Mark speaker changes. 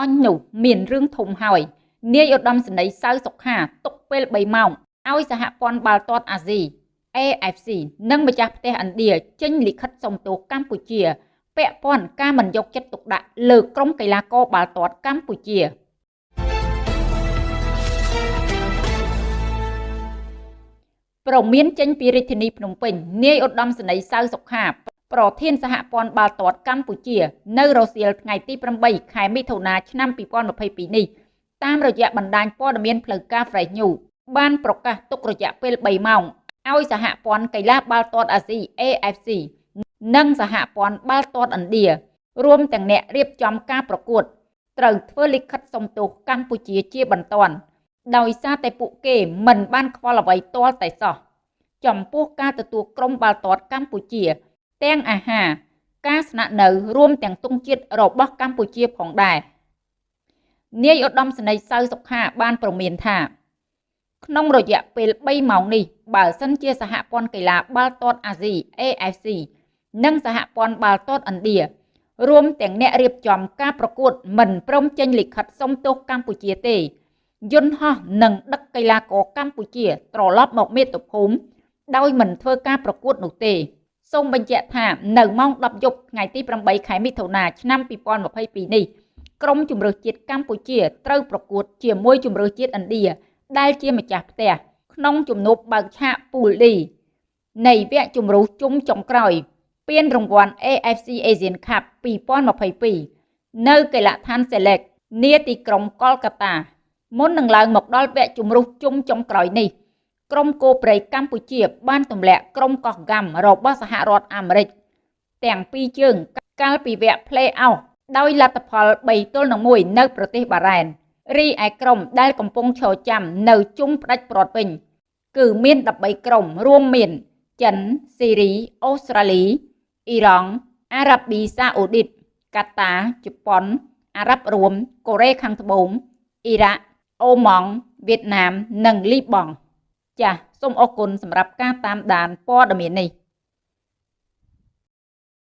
Speaker 1: អញនោះមានរឿងធំហើយនាយឧត្តមសេនីយ៍សៅសុខាទុកពេល3ម៉ោងឲ្យសហព័ន្ធបាល់ទាត់អាស៊ី AFC និងម្ចាស់ផ្ទះឥណ្ឌាចេញលិខិតសុំទោសកម្ពុជាពាក់ព័ន្ធការមិនយកចិត្តទុកដាក់លើក្រុមកីឡាករបាល់ទាត់កម្ពុជាប្រមានចេញពីរាជធានីភ្នំពេញនាយឧត្តមសេនីយ៍សៅសុខា ប្រធានសហព័ន្ធបាល់ទាត់កម្ពុជា នៅរសៀលថ្ងៃទី8ខែមិថុនាឆ្នាំ2022នេះតាមរយៈបណ្ដាញព័ត៌មានផ្លូវការ Fresh News បានប្រកាសទុករយៈពេល3ម៉ោងឲ្យសហព័ន្ធកីឡាបាល់ទាត់អាស៊ី AFC និងសហព័ន្ធបាល់ទាត់ឥណ្ឌារួមទាំងអ្នករៀបចំការប្រកួតត្រូវធ្វើលិខិតសុំទោសកម្ពុជាជាបន្ទាន់ដោយសារតែពួកគេមិនបានខ្វល់អ្វីទាល់តែសោះចំពោះការទទួលក្រុមបាល់ទាត់កម្ពុជា ទាំងអាហារ ការស្នាក់នៅរួមទាំងទង់ជាតិរបស់កម្ពុជាផងដែរនាយឧត្តមសេនីយ៍សៅសុខាបានប្រមានថាក្នុងរយៈពេល3ម៉ោងនេះបើសិនជាសហព័ន្ធកីឡាបាល់ទាត់អាស៊ី AFC និងសហព័ន្ធបាល់ទាត់ឥណ្ឌារួមទាំងអ្នករៀបចំការប្រកួតមិនព្រមចេញលិខិតសុំទោសកម្ពុជាទេយន្តហោះនឹងដឹកកីឡាករកម្ពុជាត្រឡប់មកមាតុភូមិដោយមិនធ្វើការប្រកួតនោះទេ សូមបញ្ជាក់ថានៅម៉ោង10យប់ថ្ងៃទី8ខែមិថុនាឆ្នាំ2022នេះក្រុមជម្រើសជាតិកម្ពុជាត្រូវប្រកួតជាមួយជម្រើសជាតិឥណ្ឌាដែលជាម្ចាស់ផ្ទះក្នុងជំនួបបើកឆាកពូល D នៃវគ្គជម្រុះជុំចុងក្រោយពានរង្វាន់ AFC Asian Cup 2022នៅកីឡដ្ឋាន Select នាទីក្រុងកលកាតា មុននឹងឡើងមកដល់វគ្គជម្រុះជុំចុងក្រោយនេះ ក្រុមគោព្រៃកម្ពុជាបានទម្លាក់ក្រុមកោះកាំរបស់សហរដ្ឋអាមេរិកទាំងពីរជើងកាលពីវគ្គ Play-off ដោយលទ្ធផល3ទល់នឹង1នៅប្រទេសបារ៉ែនរីឯក្រុមដែលកំពុងឈរចាំនៅជុំផ្ដាច់ព្រាត់វិញគឺមាន13ក្រុមរួមមានចិនស៊ីរីអូស្ត្រាលីអ៊ីរ៉ង់អារ៉ាប៊ីសាអូឌីតកាតាជប៉ុនអារ៉ាប់រួមកូរ៉េខាងត្បូងអ៊ីរ៉ាក់អូម៉ង់វៀតណាមនិងលីបង់ ចាសសូមអរគុណសម្រាប់ការតាមដានព័ត៌មាននេះ